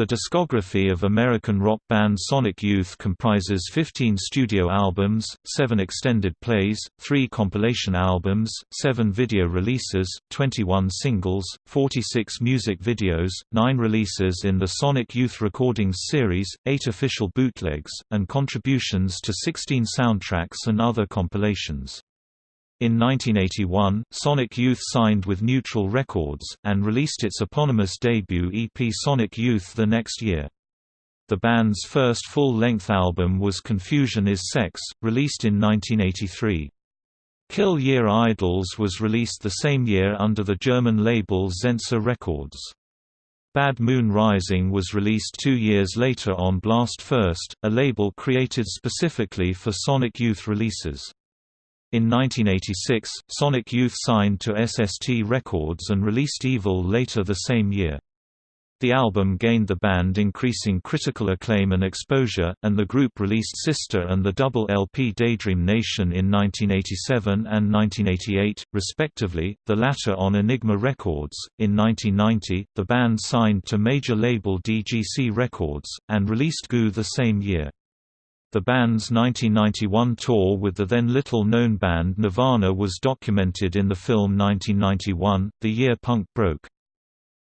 The discography of American rock band Sonic Youth comprises 15 studio albums, 7 extended plays, 3 compilation albums, 7 video releases, 21 singles, 46 music videos, 9 releases in the Sonic Youth Recordings series, 8 official bootlegs, and contributions to 16 soundtracks and other compilations. In 1981, Sonic Youth signed with Neutral Records, and released its eponymous debut EP Sonic Youth the next year. The band's first full-length album was Confusion is Sex, released in 1983. Kill Yr Idols was released the same year under the German label Zensor Records. Bad Moon Rising was released two years later on Blast First, a label created specifically for Sonic Youth releases. In 1986, Sonic Youth signed to SST Records and released EVOL later the same year. The album gained the band increasing critical acclaim and exposure, and the group released Sister and the double LP Daydream Nation in 1987 and 1988, respectively, the latter on Enigma Records. In 1990, the band signed to major label DGC Records, and released Goo the same year. The band's 1991 tour with the then little-known band Nirvana was documented in the film 1991, The Year Punk Broke.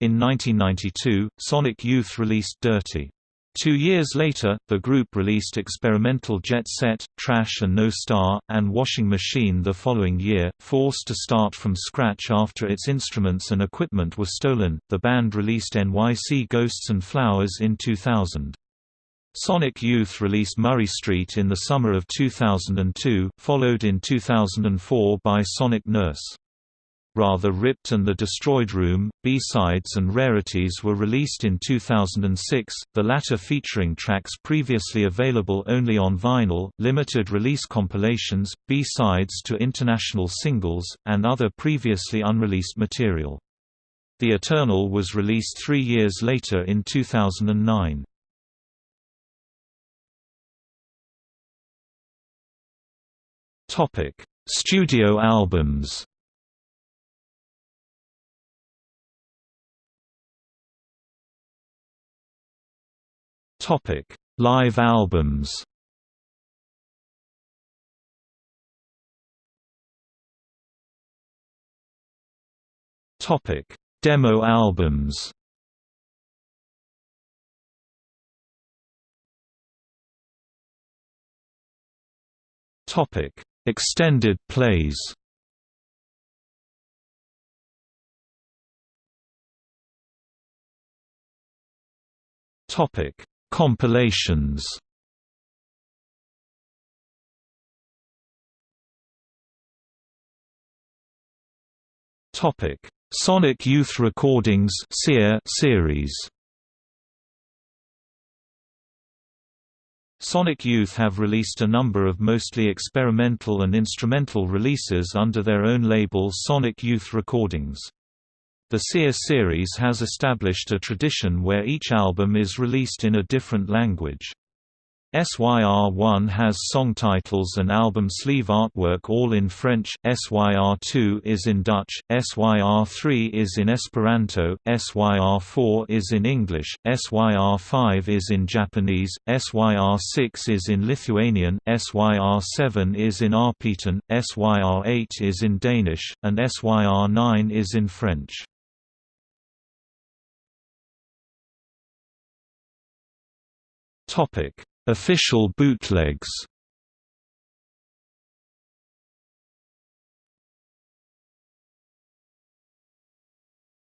In 1992, Sonic Youth released Dirty. Two years later, the group released experimental Jet Set, Trash and No Star, and Washing Machine the following year. Forced to start from scratch after its instruments and equipment were stolen, the band released NYC Ghosts and Flowers in 2000. Sonic Youth released Murray Street in the summer of 2002, followed in 2004 by Sonic Nurse. Rather Ripped and The Destroyed Room, B-sides and rarities were released in 2006, the latter featuring tracks previously available only on vinyl, limited release compilations, B-sides to international singles, and other previously unreleased material. The Eternal was released three years later in 2009. Topic: Studio albums. Topic: Live albums. Topic: Demo albums. Topic: Extended plays Topic: Compilations. Topic: Sonic Youth Recordings series. Sonic Youth have released a number of mostly experimental and instrumental releases under their own label Sonic Youth Recordings. The SYR series has established a tradition where each album is released in a different language. SYR1 has song titles and album sleeve artwork all in French, SYR2 is in Dutch, SYR3 is in Esperanto, SYR4 is in English, SYR5 is in Japanese, SYR6 is in Lithuanian, SYR7 is in Arpitan, SYR8 is in Danish, and SYR9 is in French. Topic Official bootlegs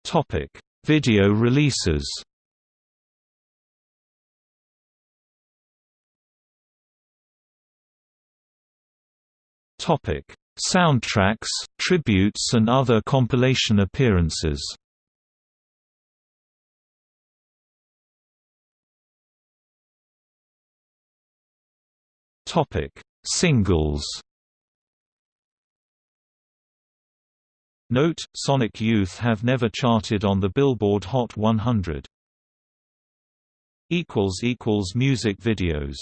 Topic: Video releases. Topic: Soundtracks, tributes and other compilation appearances. Topic: Singles. Note: Sonic Youth have never charted on the Billboard Hot 100. Equals equals music videos